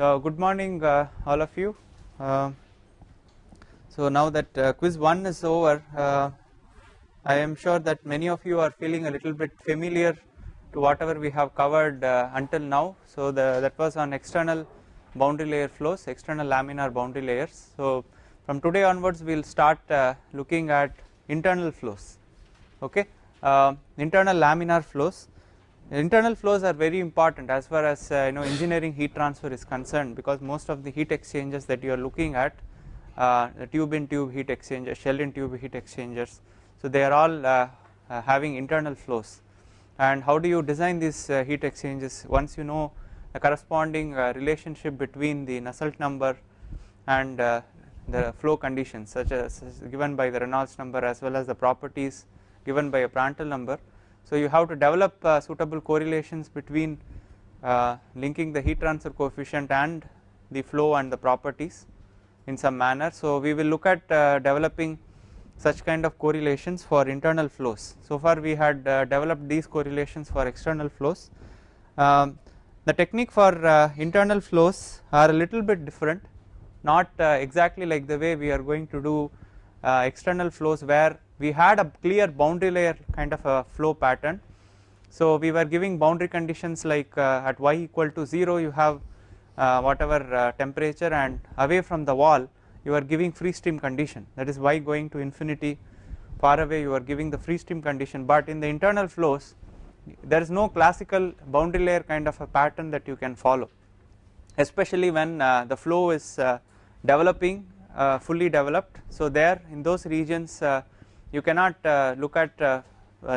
So good morning uh, all of you. Uh, so now that uh, quiz 1 is over, uh, I am sure that many of you are feeling a little bit familiar to whatever we have covered uh, until now. So the, that was on external boundary layer flows, external laminar boundary layers. So from today onwards we will start uh, looking at internal flows, okay, internal laminar flows. Internal flows are very important as far as uh, you know engineering heat transfer is concerned because most of the heat exchangers that you are looking at, uh, the tube in tube heat exchangers, shell in tube heat exchangers, so they are all uh, uh, having internal flows. And how do you design these uh, heat exchangers? Once you know the corresponding uh, relationship between the Nusselt number and the flow conditions, such as given by the Reynolds number as well as the properties given by a Prandtl number. So you have to develop uh, suitable correlations between uh, linking the heat transfer coefficient and the flow and the properties in some manner. So we will look at uh, developing such kind of correlations for internal flows. So far we had uh, developed these correlations for external flows. Um, the technique for uh, internal flows are a little bit different, not exactly like the way we are going to do external flows where we had a clear boundary layer kind of a flow pattern. So we were giving boundary conditions like uh, at y equal to 0 you have uh, whatever uh, temperature and away from the wall you are giving free stream condition that is y going to infinity far away you are giving the free stream condition but in the internal flows there is no classical boundary layer kind of a pattern that you can follow especially when uh, the flow is uh, developing uh, fully developed. So there in those regions uh, you cannot uh, look at uh,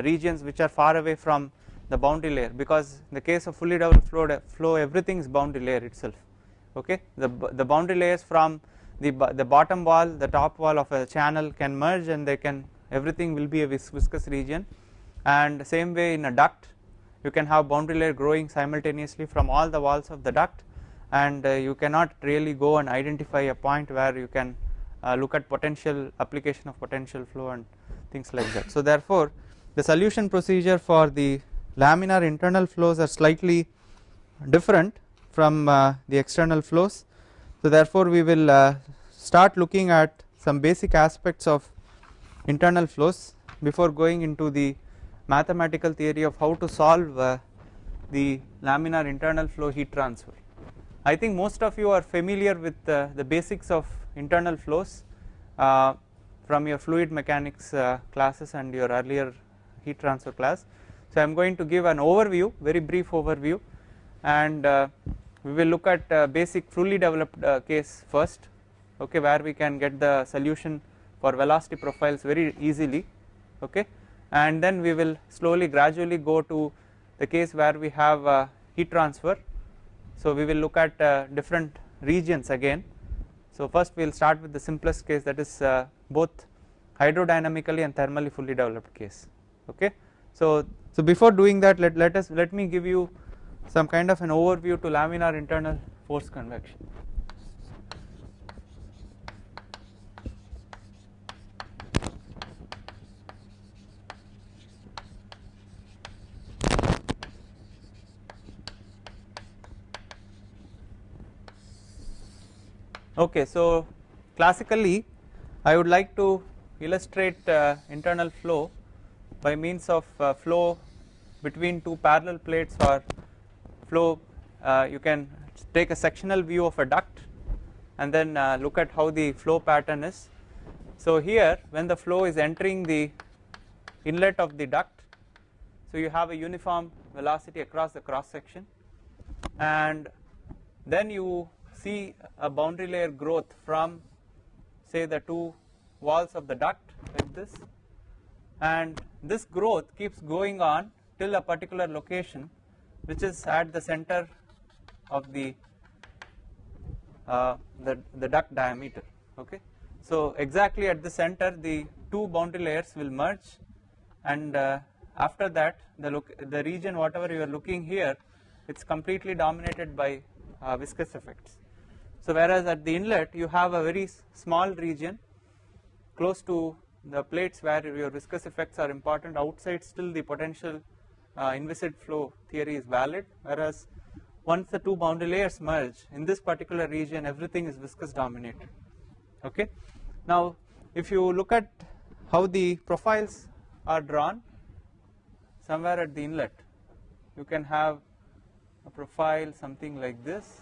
regions which are far away from the boundary layer because in the case of fully developed flow, flow everything is boundary layer itself. Okay? The, the boundary layers from the, the bottom wall the top wall of a channel can merge and they can everything will be a vis viscous region. And same way in a duct you can have boundary layer growing simultaneously from all the walls of the duct. And uh, you cannot really go and identify a point where you can uh, look at potential application of potential flow and things like that. So therefore the solution procedure for the laminar internal flows are slightly different from uh, the external flows. So therefore we will uh, start looking at some basic aspects of internal flows before going into the mathematical theory of how to solve uh, the laminar internal flow heat transfer. I think most of you are familiar with uh, the basics of internal flows uh, from your fluid mechanics uh, classes and your earlier heat transfer class. So I am going to give an overview very brief overview and uh, we will look at uh, basic fully developed uh, case first okay where we can get the solution for velocity profiles very easily okay and then we will slowly gradually go to the case where we have heat transfer. So we will look at different regions again so first we will start with the simplest case that is uh, both hydrodynamically and thermally fully developed case okay. So, so before doing that let, let us let me give you some kind of an overview to laminar internal force convection. Okay, so classically I would like to illustrate uh, internal flow by means of uh, flow between two parallel plates or flow uh, you can take a sectional view of a duct and then uh, look at how the flow pattern is. So here when the flow is entering the inlet of the duct so you have a uniform velocity across the cross section and then you see a boundary layer growth from say the two walls of the duct like this and this growth keeps going on till a particular location which is at the center of the uh, the, the duct diameter okay. So exactly at the center the two boundary layers will merge and uh, after that the look the region whatever you are looking here it's completely dominated by uh, viscous effects. So whereas at the inlet you have a very small region close to the plates where your viscous effects are important outside still the potential uh, inviscid flow theory is valid. Whereas once the two boundary layers merge in this particular region everything is viscous dominated. Okay? Now if you look at how the profiles are drawn somewhere at the inlet you can have a profile something like this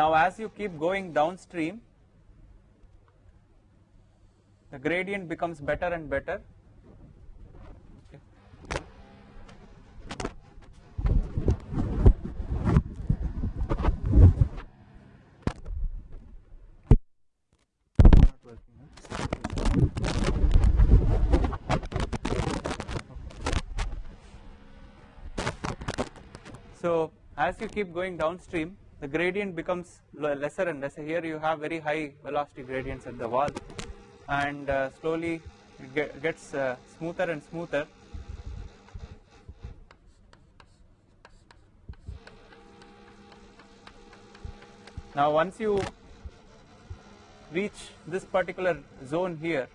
Now as you keep going downstream the gradient becomes better and better. So as you keep going downstream the gradient becomes lesser and lesser. Here you have very high velocity gradients at the wall and uh, slowly it get, gets uh, smoother and smoother. Now once you reach this particular zone here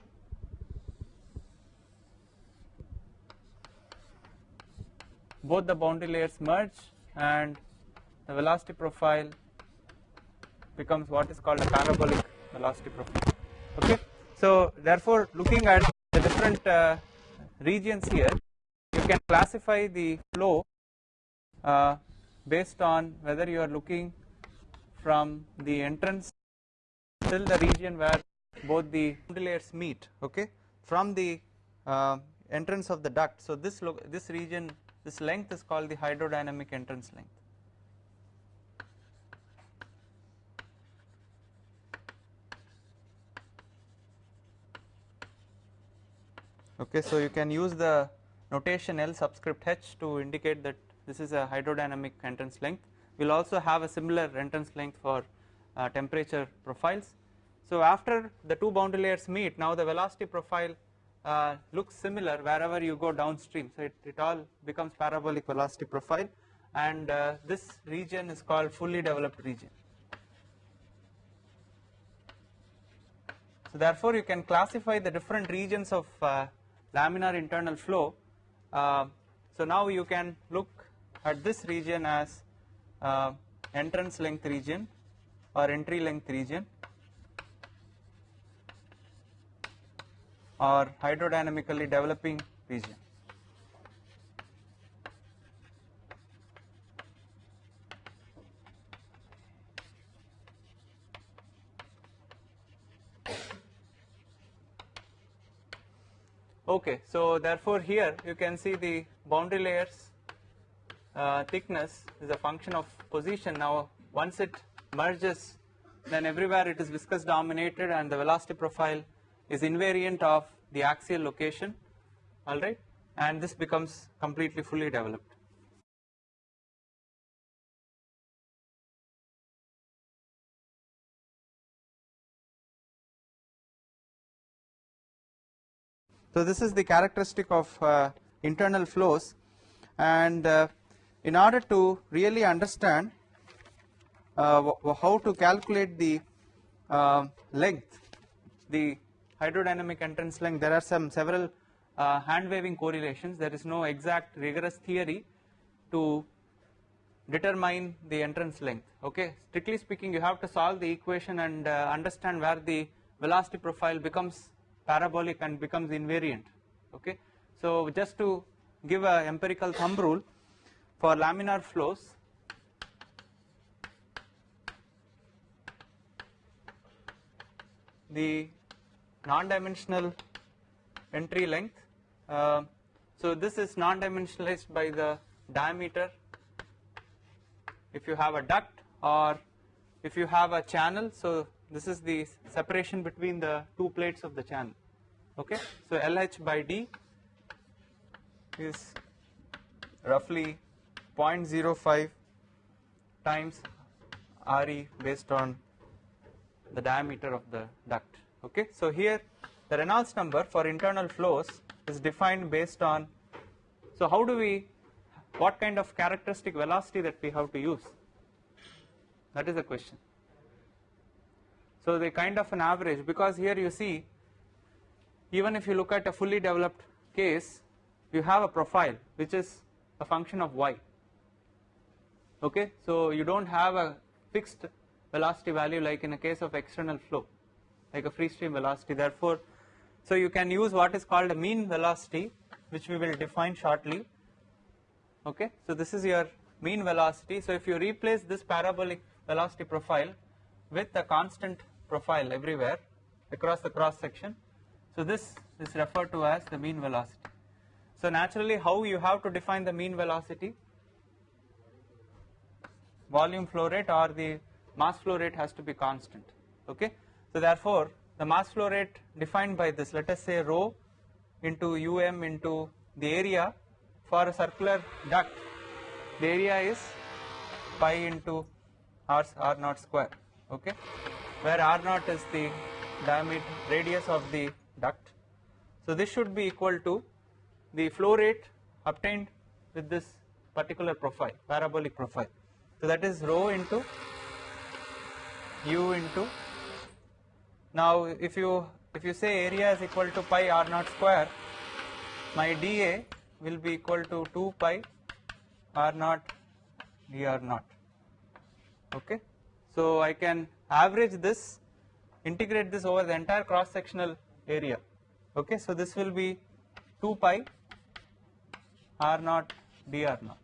both the boundary layers merge and the velocity profile becomes what is called a parabolic velocity profile. Okay? So therefore looking at the different uh, regions here you can classify the flow uh, based on whether you are looking from the entrance till the region where both the layers meet. Okay? From the uh, entrance of the duct. So this look this region this length is called the hydrodynamic entrance length okay so you can use the notation L subscript H to indicate that this is a hydrodynamic entrance length. We will also have a similar entrance length for uh, temperature profiles. So after the two boundary layers meet now the velocity profile uh, looks similar wherever you go downstream. So it, it all becomes parabolic velocity profile. And uh, this region is called fully developed region. So therefore you can classify the different regions of uh, laminar internal flow. Uh, so now you can look at this region as uh, entrance length region or entry length region or hydrodynamically developing region. Okay, so therefore here you can see the boundary layers uh, thickness is a function of position. Now once it merges then everywhere it is viscous dominated and the velocity profile is invariant of the axial location alright and this becomes completely fully developed. So this is the characteristic of uh, internal flows and uh, in order to really understand uh, how to calculate the uh, length, the hydrodynamic entrance length, there are some several uh, hand waving correlations, there is no exact rigorous theory to determine the entrance length, okay. Strictly speaking you have to solve the equation and uh, understand where the velocity profile becomes parabolic and becomes invariant okay. So just to give a empirical thumb rule for laminar flows the non-dimensional entry length uh, so this is non-dimensionalized by the diameter if you have a duct or if you have a channel so this is the separation between the two plates of the channel. Okay? So LH by D is roughly 0.05 times RE based on the diameter of the duct. Okay? So here the Reynolds number for internal flows is defined based on so how do we what kind of characteristic velocity that we have to use? That is the question. So they kind of an average because here you see even if you look at a fully developed case you have a profile which is a function of y. Okay? So you don't have a fixed velocity value like in a case of external flow like a free stream velocity. Therefore so you can use what is called a mean velocity which we will define shortly. Okay? So this is your mean velocity. So if you replace this parabolic velocity profile with a constant profile everywhere across the cross section. So this is referred to as the mean velocity. So naturally how you have to define the mean velocity? Volume flow rate or the mass flow rate has to be constant okay? So therefore the mass flow rate defined by this let us say rho into um into the area for a circular duct the area is pi into r, r naught square okay where r naught is the diameter radius of the duct. So this should be equal to the flow rate obtained with this particular profile parabolic profile. So that is rho into u into. Now if you if you say area is equal to pi r naught square my dA will be equal to 2 pi r naught dr naught. Okay? So I can average this integrate this over the entire cross sectional area. Okay so this will be 2 pi r naught dr naught.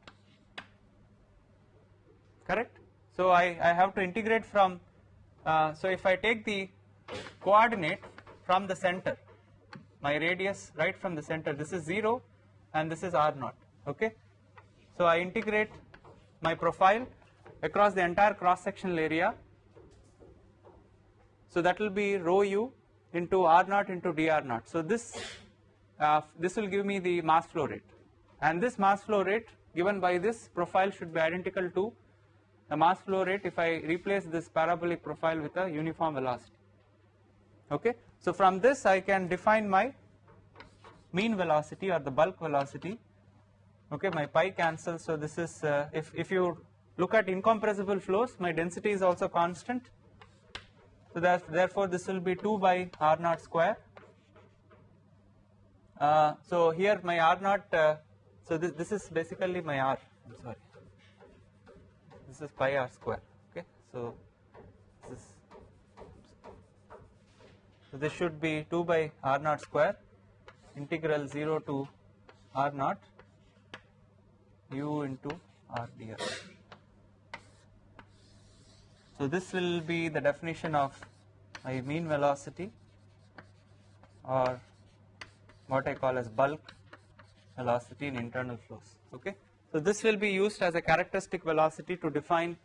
Correct? So I, I have to integrate from uh, so if I take the coordinate from the center my radius right from the center this is 0 and this is r naught. Okay? So I integrate my profile across the entire cross sectional area so that will be rho u into r naught into dr naught. So this uh, this will give me the mass flow rate. And this mass flow rate given by this profile should be identical to the mass flow rate if I replace this parabolic profile with a uniform velocity. Okay? So from this I can define my mean velocity or the bulk velocity. Okay? My pi cancels. So this is uh, if, if you look at incompressible flows my density is also constant so that therefore this will be 2 by r naught square. Uh, so here my r naught uh, so this, this is basically my r. I'm sorry. This is pi r square okay? So this is so this should be 2 by r naught square integral 0 to r naught u into r dr. So this will be the definition of my mean velocity or what I call as bulk velocity in internal flows okay. So this will be used as a characteristic velocity to define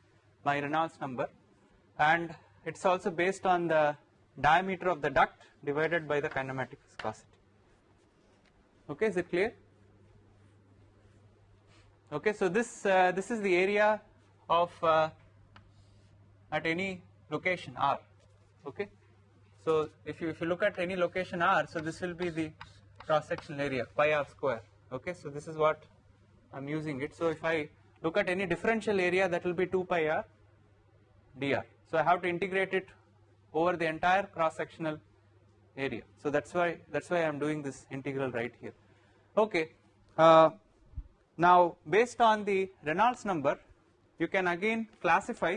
my Reynolds number and it's also based on the diameter of the duct divided by the kinematic viscosity. Okay, is it clear? Okay, so this uh, this is the area of uh, at any location R. Okay, so if you if you look at any location R, so this will be the cross sectional area pi r square. Okay, so this is what I'm using it. So if I look at any differential area, that will be 2 pi r dr. So I have to integrate it over the entire cross sectional area. So that's why that's why I'm doing this integral right here. Okay. Uh, now based on the Reynolds number, you can again classify.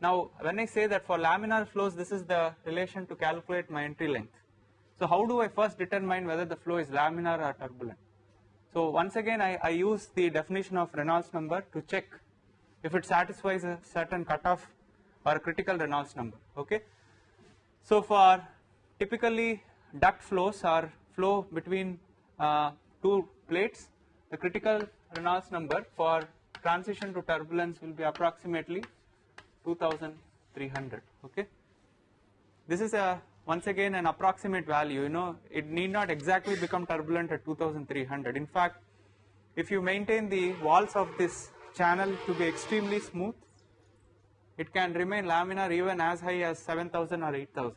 Now when I say that for laminar flows, this is the relation to calculate my entry length. So how do I first determine whether the flow is laminar or turbulent? So once again I, I use the definition of Reynolds number to check if it satisfies a certain cutoff or critical Reynolds number okay. So for typically duct flows or flow between uh, two plates the critical Reynolds number for transition to turbulence will be approximately 2300 okay. This is a once again an approximate value you know? It need not exactly become turbulent at 2300 in fact if you maintain the walls of this channel to be extremely smooth it can remain laminar even as high as 7000 or 8000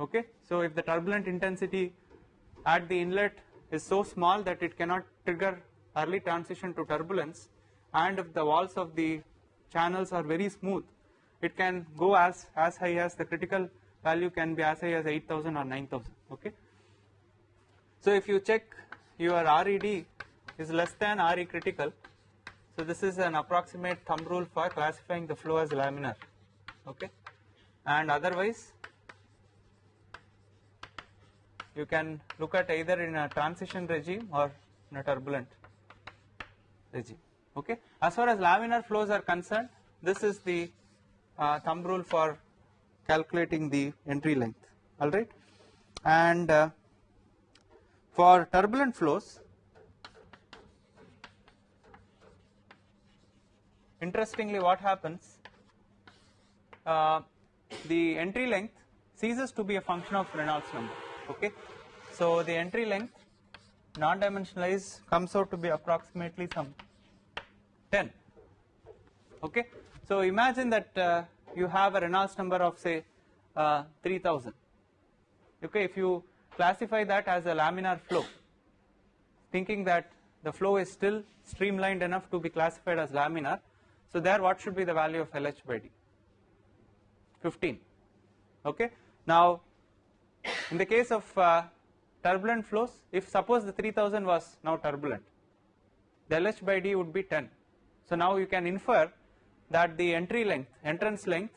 okay? So if the turbulent intensity at the inlet is so small that it cannot trigger early transition to turbulence and if the walls of the channels are very smooth, it can go as, as high as the critical value can be as high as 8000 or 9000. Okay. So if you check your RED is less than RE critical, so this is an approximate thumb rule for classifying the flow as laminar. Okay. And otherwise, you can look at either in a transition regime or in a turbulent regime. Okay. As far as laminar flows are concerned, this is the uh, thumb rule for calculating the entry length. All right, and uh, for turbulent flows, interestingly, what happens? Uh, the entry length ceases to be a function of Reynolds number. Okay, so the entry length non-dimensionalized comes out to be approximately some 10 okay? So imagine that uh, you have a Reynolds number of say uh, 3000 okay? If you classify that as a laminar flow thinking that the flow is still streamlined enough to be classified as laminar so there what should be the value of LH by D? 15 okay? Now in the case of uh, turbulent flows, if suppose the 3000 was now turbulent, the LH by D would be 10. So now you can infer that the entry length, entrance length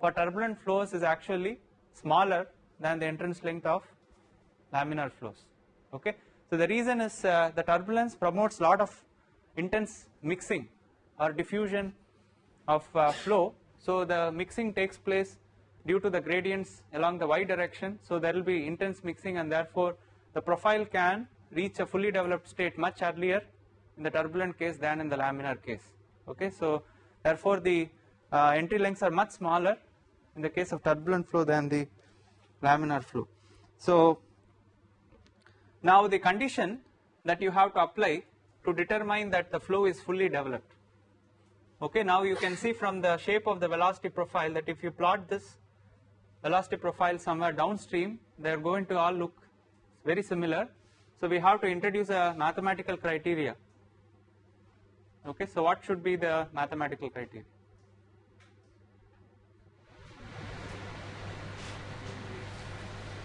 for turbulent flows is actually smaller than the entrance length of laminar flows. Okay. So the reason is uh, the turbulence promotes a lot of intense mixing or diffusion of uh, flow. So the mixing takes place due to the gradients along the y direction. So there will be intense mixing and therefore the profile can reach a fully developed state much earlier in the turbulent case than in the laminar case. Okay, so therefore the uh, entry lengths are much smaller in the case of turbulent flow than the laminar flow. So now the condition that you have to apply to determine that the flow is fully developed. Okay, now you can see from the shape of the velocity profile that if you plot this velocity profile somewhere downstream, they are going to all look very similar. So we have to introduce a mathematical criteria. Okay, so what should be the mathematical criteria?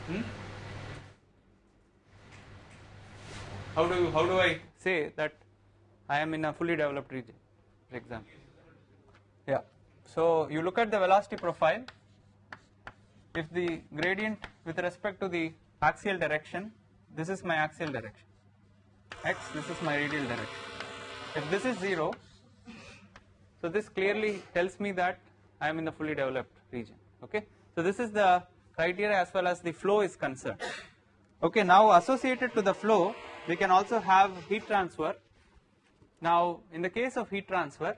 Hmm? How do you how do I say that I am in a fully developed region, for example? Yeah. So you look at the velocity profile. If the gradient with respect to the axial direction, this is my axial direction. X, this is my radial direction. If this is 0, so this clearly tells me that I am in the fully developed region. Okay. So this is the criteria as well as the flow is concerned. Okay. Now associated to the flow, we can also have heat transfer. Now in the case of heat transfer,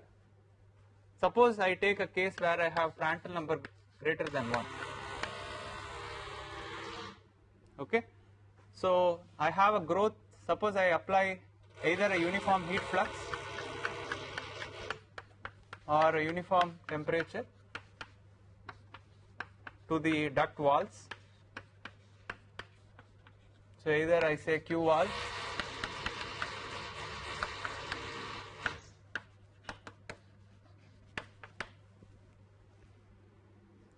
suppose I take a case where I have Prandtl number greater than 1 okay so I have a growth suppose I apply either a uniform heat flux or a uniform temperature to the duct walls. So either I say Q wall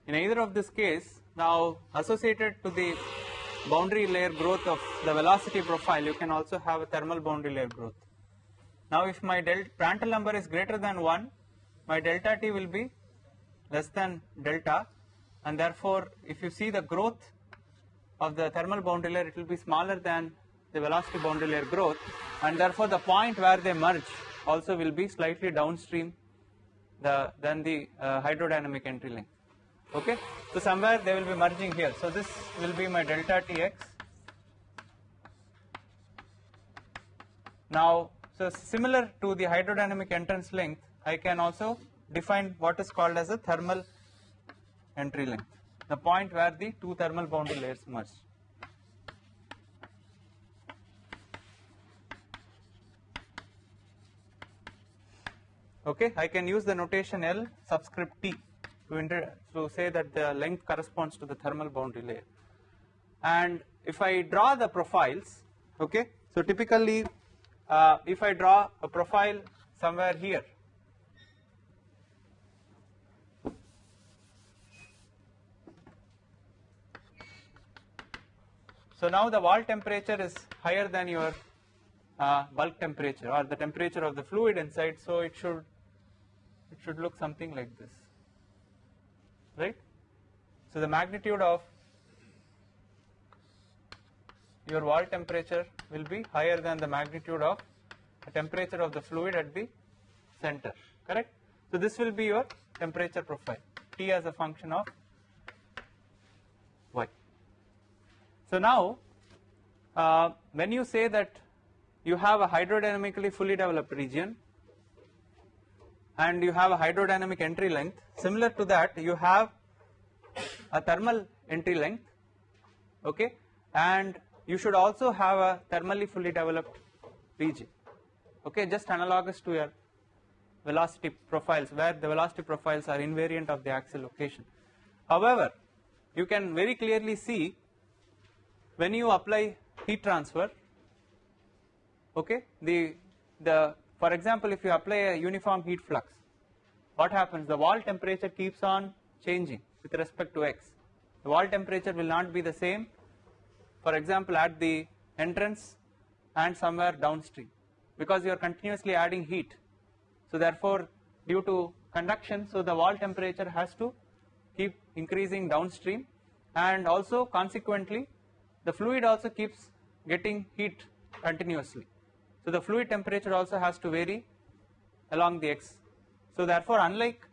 in either of this case now associated to the boundary layer growth of the velocity profile, you can also have a thermal boundary layer growth. Now if my delta Prandtl number is greater than 1, my delta T will be less than delta. And therefore if you see the growth of the thermal boundary layer, it will be smaller than the velocity boundary layer growth. And therefore the point where they merge also will be slightly downstream the, than the uh, hydrodynamic entry length okay? So somewhere they will be merging here. So this will be my delta tx now so similar to the hydrodynamic entrance length I can also define what is called as a thermal entry length the point where the two thermal boundary layers merge. Okay? I can use the notation L subscript T to, to say that the length corresponds to the thermal boundary layer. And if I draw the profiles, okay, so typically uh, if I draw a profile somewhere here, So now the wall temperature is higher than your uh, bulk temperature or the temperature of the fluid inside so it should it should look something like this right? So the magnitude of your wall temperature will be higher than the magnitude of the temperature of the fluid at the center, correct? So this will be your temperature profile, T as a function of Y. So now, uh, when you say that you have a hydrodynamically fully developed region and you have a hydrodynamic entry length, similar to that you have a thermal entry length, okay, and you should also have a thermally fully developed region, okay, just analogous to your velocity profiles where the velocity profiles are invariant of the axial location. However, you can very clearly see when you apply heat transfer okay? The the for example if you apply a uniform heat flux what happens? The wall temperature keeps on changing with respect to x. The wall temperature will not be the same for example at the entrance and somewhere downstream because you are continuously adding heat. So therefore due to conduction so the wall temperature has to keep increasing downstream and also consequently the fluid also keeps getting heat continuously. So the fluid temperature also has to vary along the x. So therefore unlike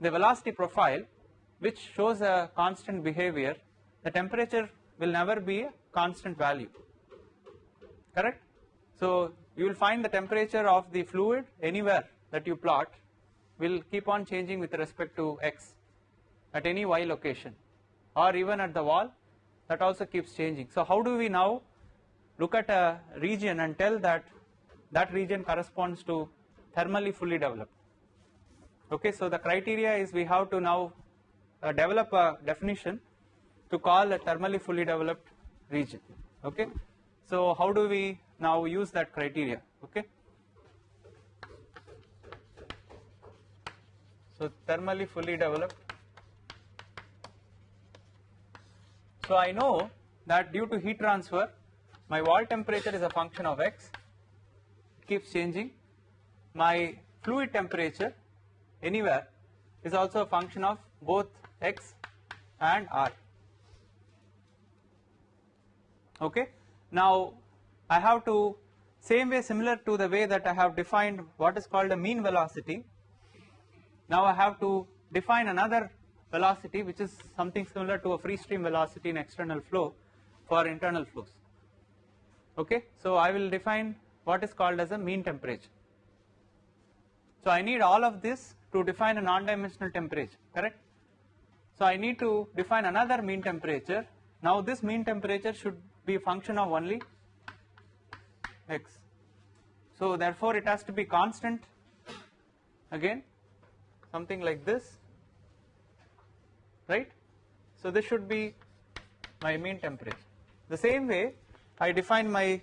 the velocity profile which shows a constant behavior the temperature will never be a constant value correct. So you will find the temperature of the fluid anywhere that you plot will keep on changing with respect to x at any y location or even at the wall that also keeps changing. So how do we now look at a region and tell that that region corresponds to thermally fully developed. Okay, so the criteria is we have to now uh, develop a definition to call a thermally fully developed region. Okay, so how do we now use that criteria? Okay, so thermally fully developed. So I know that due to heat transfer my wall temperature is a function of x keeps changing. My fluid temperature anywhere is also a function of both x and r. Okay? Now I have to same way similar to the way that I have defined what is called a mean velocity. Now I have to define another velocity which is something similar to a free stream velocity in external flow for internal flows okay so I will define what is called as a mean temperature. So I need all of this to define a non-dimensional temperature correct? So I need to define another mean temperature. Now this mean temperature should be a function of only x. So therefore it has to be constant. Again something like this right? So this should be my mean temperature. The same way I define my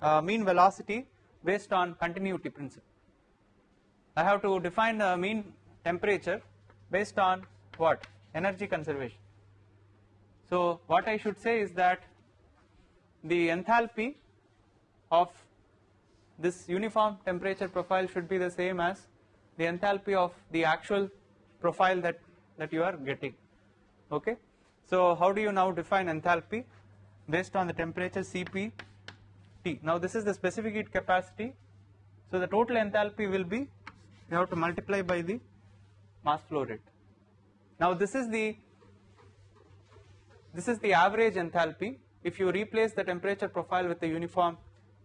uh, mean velocity based on continuity principle. I have to define the mean temperature based on what? Energy conservation. So what I should say is that the enthalpy of this uniform temperature profile should be the same as the enthalpy of the actual profile that, that you are getting. Okay. So how do you now define enthalpy? Based on the temperature Cp T. Now this is the specific heat capacity. So the total enthalpy will be you have to multiply by the mass flow rate. Now this is the this is the average enthalpy if you replace the temperature profile with the uniform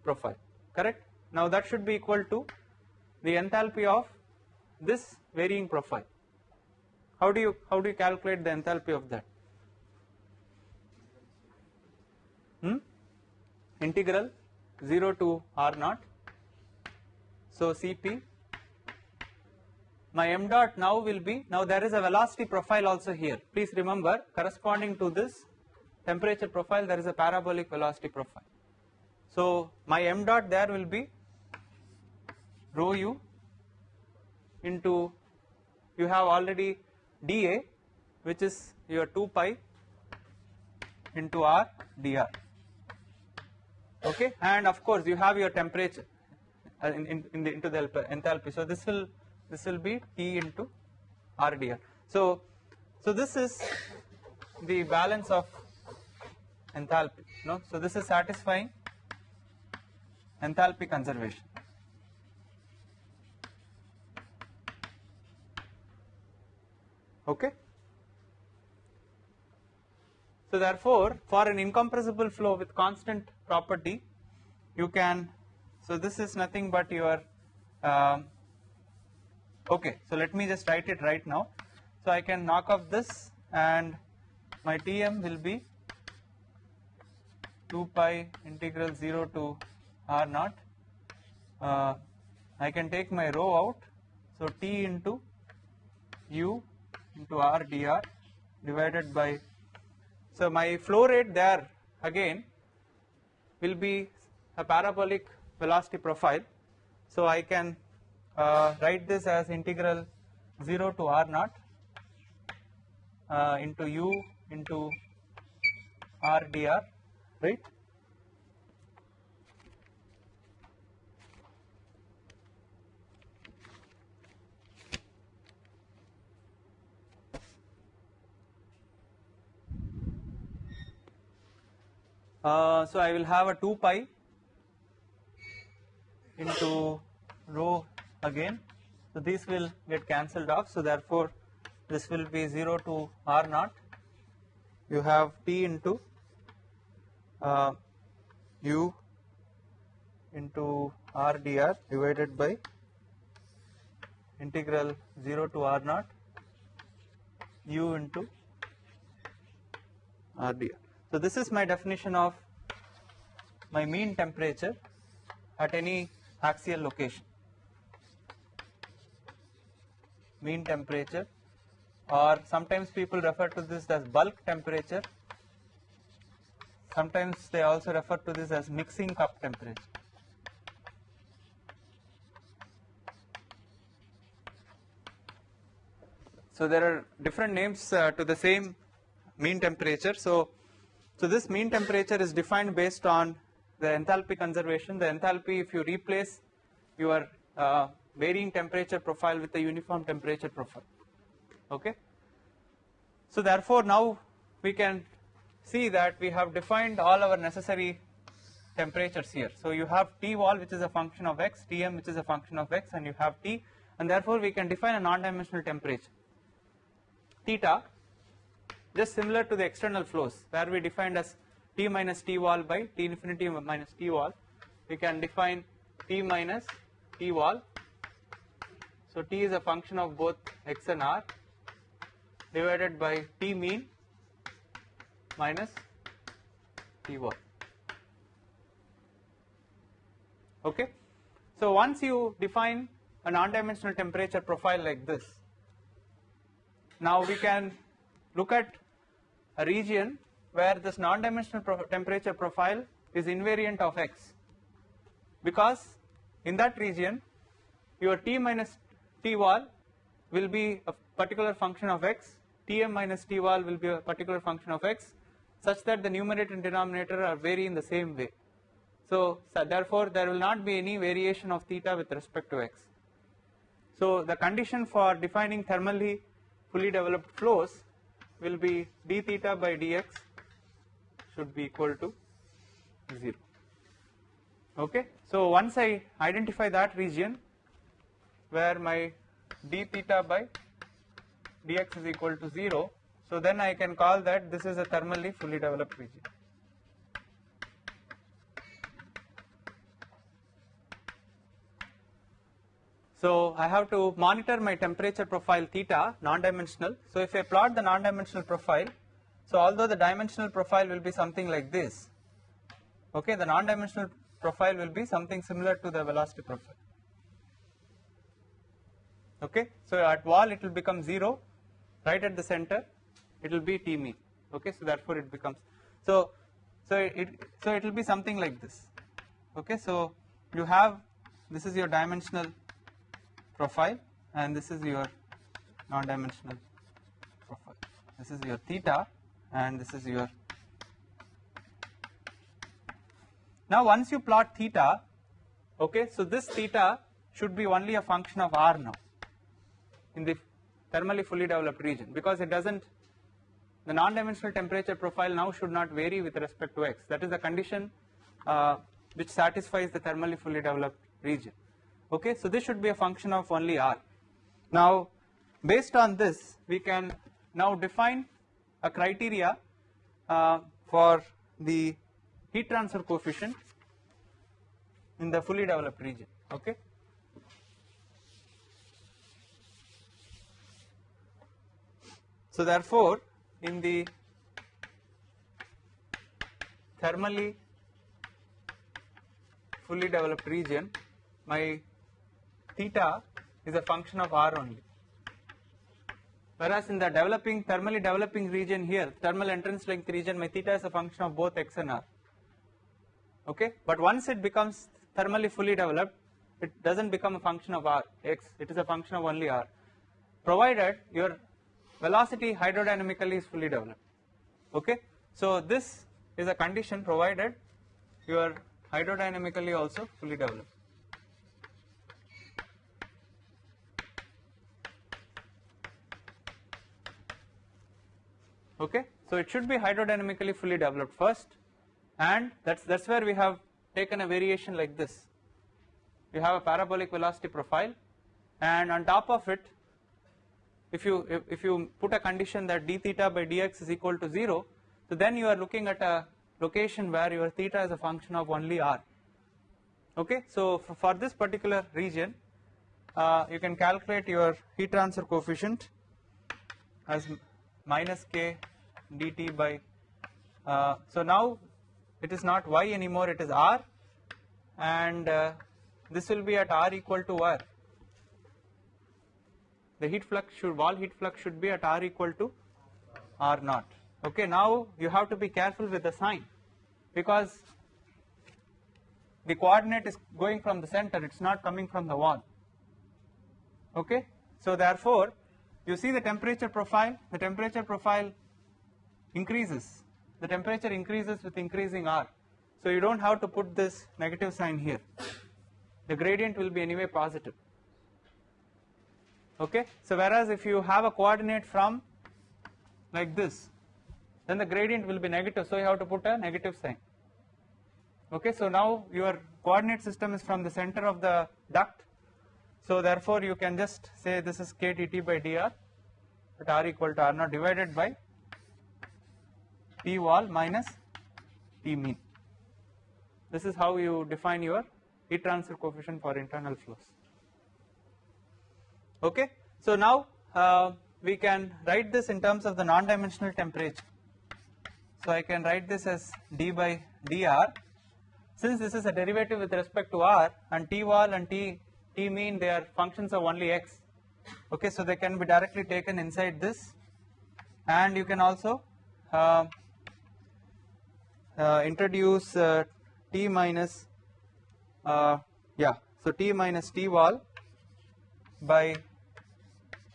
profile correct. Now that should be equal to the enthalpy of this varying profile. How do you how do you calculate the enthalpy of that? Hmm? integral 0 to r naught. So Cp my m dot now will be now there is a velocity profile also here please remember corresponding to this temperature profile there is a parabolic velocity profile. So my m dot there will be rho u into you have already dA which is your 2 pi into r dr okay? And of course you have your temperature uh, in, in, in the into the enthalpy so this will this will be T into r dr so so this is the balance of enthalpy no? So this is satisfying enthalpy conservation. Okay? So therefore for an incompressible flow with constant property you can so this is nothing but your um, okay so let me just write it right now. So I can knock off this and my Tm will be 2 pi integral 0 to r naught. Uh, I can take my rho out. So T into u into r dr divided by so my flow rate there again will be a parabolic velocity profile. So I can uh, write this as integral 0 to r naught uh, into u into r dr right. Uh, so I will have a 2 pi into rho again. So these will get cancelled off. So therefore, this will be 0 to r naught. You have t into uh, u into r dr divided by integral 0 to r naught u into r dr. So this is my definition of my mean temperature at any axial location. Mean temperature or sometimes people refer to this as bulk temperature. Sometimes they also refer to this as mixing cup temperature. So there are different names uh, to the same mean temperature. So so this mean temperature is defined based on the enthalpy conservation. The enthalpy if you replace your uh, varying temperature profile with a uniform temperature profile. Okay. So therefore now we can see that we have defined all our necessary temperatures here. So you have T wall which is a function of x, Tm which is a function of x and you have T and therefore we can define a non-dimensional temperature theta just similar to the external flows where we defined as T minus T wall by T infinity minus T wall. We can define T minus T wall. So T is a function of both x and r divided by T mean minus T wall. Okay? So once you define a non-dimensional temperature profile like this now we can look at a region where this non-dimensional pro temperature profile is invariant of x. Because in that region your t minus t wall will be a particular function of x. Tm minus t wall will be a particular function of x such that the numerator and denominator are vary in the same way. So, so therefore there will not be any variation of theta with respect to x. So the condition for defining thermally fully developed flows will be d theta by dx should be equal to 0 okay? So once I identify that region where my d theta by dx is equal to 0 so then I can call that this is a thermally fully developed region So I have to monitor my temperature profile theta non-dimensional. So if I plot the non-dimensional profile, so although the dimensional profile will be something like this, okay, the non-dimensional profile will be something similar to the velocity profile. Okay, so at wall it will become 0, right at the center it will be T mean. Okay, so therefore it becomes so so it so it will be something like this. Okay, so you have this is your dimensional profile and this is your non-dimensional profile. This is your theta and this is your Now once you plot theta, okay, so this theta should be only a function of r now in the thermally fully developed region because it doesn't the non-dimensional temperature profile now should not vary with respect to x. That is the condition uh, which satisfies the thermally fully developed region. Okay, so this should be a function of only r. Now, based on this, we can now define a criteria uh, for the heat transfer coefficient in the fully developed region. Okay. So therefore, in the thermally fully developed region, my theta is a function of r only. Whereas in the developing, thermally developing region here, thermal entrance length region, my theta is a function of both x and r. Okay, but once it becomes thermally fully developed, it doesn't become a function of r, x, it is a function of only r, provided your velocity hydrodynamically is fully developed. Okay, so this is a condition provided your hydrodynamically also fully developed. Okay, so it should be hydrodynamically fully developed first, and that's that's where we have taken a variation like this. You have a parabolic velocity profile, and on top of it, if you if, if you put a condition that d theta by dx is equal to 0, so then you are looking at a location where your theta is a function of only r. Okay, so for, for this particular region, uh, you can calculate your heat transfer coefficient as minus k dt by, uh, so now it is not y anymore, it is r, and uh, this will be at r equal to r. The heat flux should, wall heat flux should be at r equal to r naught. Okay, now you have to be careful with the sign because the coordinate is going from the center, it's not coming from the wall. Okay, so therefore, you see the temperature profile, the temperature profile increases, the temperature increases with increasing R. So you don't have to put this negative sign here, the gradient will be anyway positive. Okay, so whereas if you have a coordinate from like this, then the gradient will be negative, so you have to put a negative sign. Okay, so now your coordinate system is from the center of the duct, so therefore you can just say this is k dt by dr at r equal to r naught divided by T wall minus T mean. This is how you define your heat transfer coefficient for internal flows. Okay, so now uh, we can write this in terms of the non-dimensional temperature. So I can write this as d by dr. Since this is a derivative with respect to r and t wall and t t mean they are functions of only x. Okay, so they can be directly taken inside this, and you can also uh, introduce uh, t minus uh, yeah. So t minus t wall by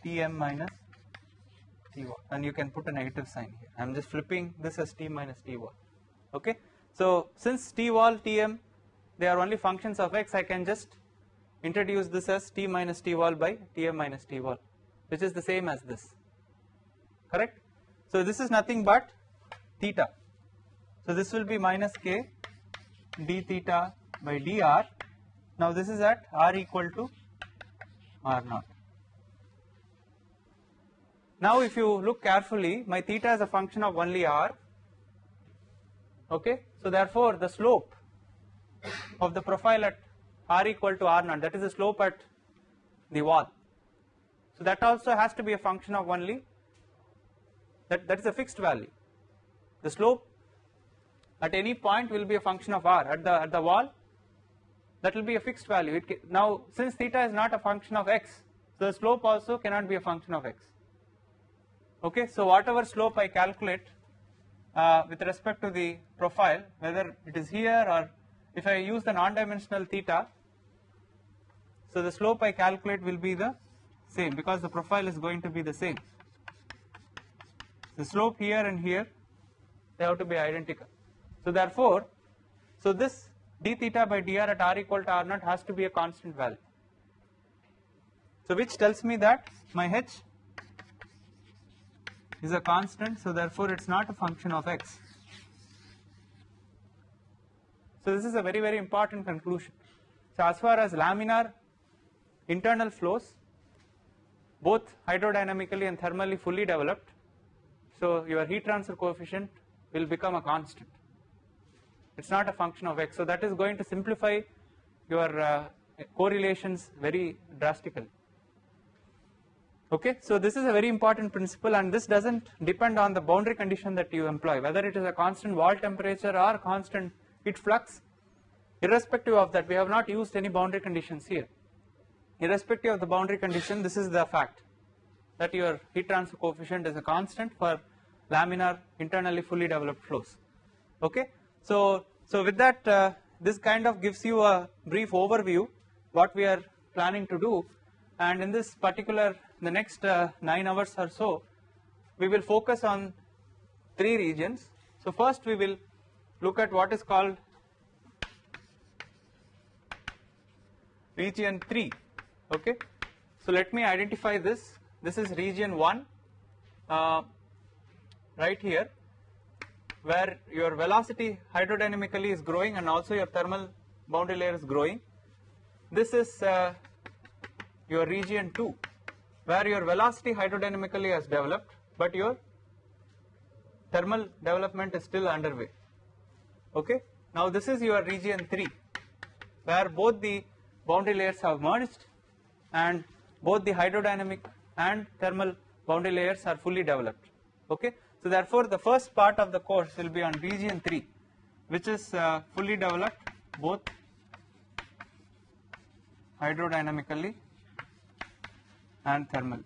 tm minus t wall. And you can put a negative sign here. I am just flipping this as t minus t wall. Okay? So since t wall tm they are only functions of x I can just introduce this as t minus t wall by tm minus t wall which is the same as this. Correct? So this is nothing but theta so this will be minus k d theta by dr. Now this is at r equal to r naught. Now if you look carefully, my theta is a function of only r. Okay, so therefore the slope of the profile at r equal to r naught, that is the slope at the wall. So that also has to be a function of only that that is a fixed value. The slope at any point will be a function of r. At the at the wall that will be a fixed value. It now since theta is not a function of x so the slope also cannot be a function of x. Okay so whatever slope I calculate uh, with respect to the profile whether it is here or if I use the non-dimensional theta so the slope I calculate will be the same because the profile is going to be the same. The slope here and here they have to be identical so therefore, so this d theta by dr at r equal to r naught has to be a constant value. So which tells me that my h is a constant so therefore it's not a function of x. So this is a very very important conclusion. So as far as laminar internal flows both hydrodynamically and thermally fully developed so your heat transfer coefficient will become a constant it's not a function of x. So that is going to simplify your uh, correlations very drastically. Okay? So this is a very important principle and this doesn't depend on the boundary condition that you employ. Whether it is a constant wall temperature or constant heat flux irrespective of that we have not used any boundary conditions here. Irrespective of the boundary condition this is the fact that your heat transfer coefficient is a constant for laminar internally fully developed flows. Okay so so with that uh, this kind of gives you a brief overview what we are planning to do. And in this particular the next uh, 9 hours or so we will focus on three regions. So first we will look at what is called region 3 okay? So let me identify this. This is region 1 uh, right here where your velocity hydrodynamically is growing and also your thermal boundary layer is growing. This is uh, your region 2 where your velocity hydrodynamically has developed but your thermal development is still underway. Okay? Now this is your region 3 where both the boundary layers have merged and both the hydrodynamic and thermal boundary layers are fully developed. Okay so therefore the first part of the course will be on region 3 which is uh, fully developed both hydrodynamically and thermally.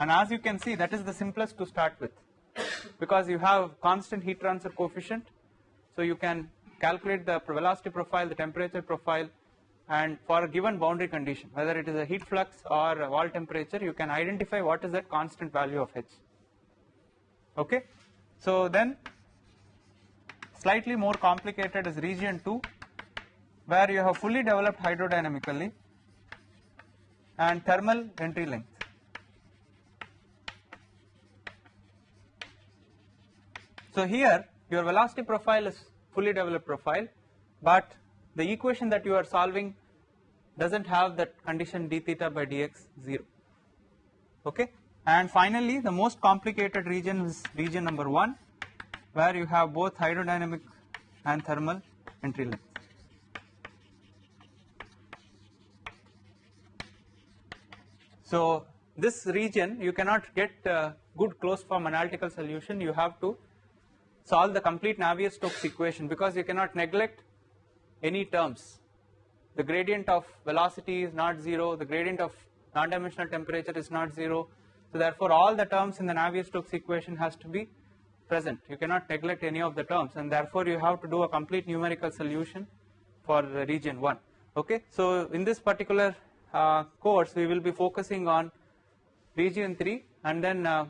And as you can see that is the simplest to start with because you have constant heat transfer coefficient. So you can calculate the velocity profile the temperature profile and for a given boundary condition whether it is a heat flux or a wall temperature you can identify what is that constant value of H okay? So then slightly more complicated is region 2 where you have fully developed hydrodynamically and thermal entry length. So here your velocity profile is fully developed profile but the equation that you are solving doesn't have that condition d theta by dx 0 okay and finally the most complicated region is region number 1 where you have both hydrodynamic and thermal entry length so this region you cannot get uh, good closed form analytical solution you have to solve the complete Navier-Stokes equation because you cannot neglect any terms. The gradient of velocity is not 0, the gradient of non-dimensional temperature is not 0. So therefore all the terms in the Navier-Stokes equation has to be present. You cannot neglect any of the terms and therefore you have to do a complete numerical solution for region 1. Okay, so in this particular uh, course we will be focusing on region 3 and then uh,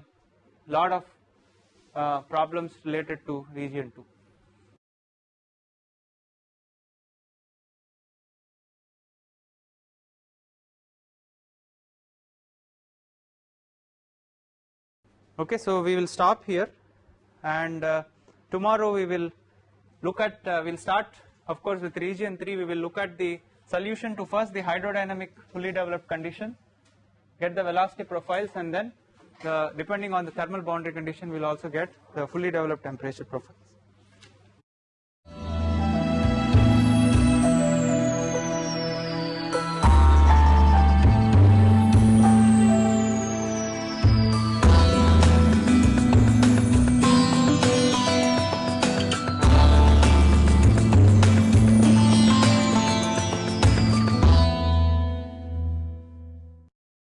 lot of uh, problems related to region 2. Okay so we will stop here. And uh, tomorrow we will look at uh, we'll start of course with region 3 we will look at the solution to first the hydrodynamic fully developed condition get the velocity profiles and then the, depending on the thermal boundary condition we'll also get the fully developed temperature profiles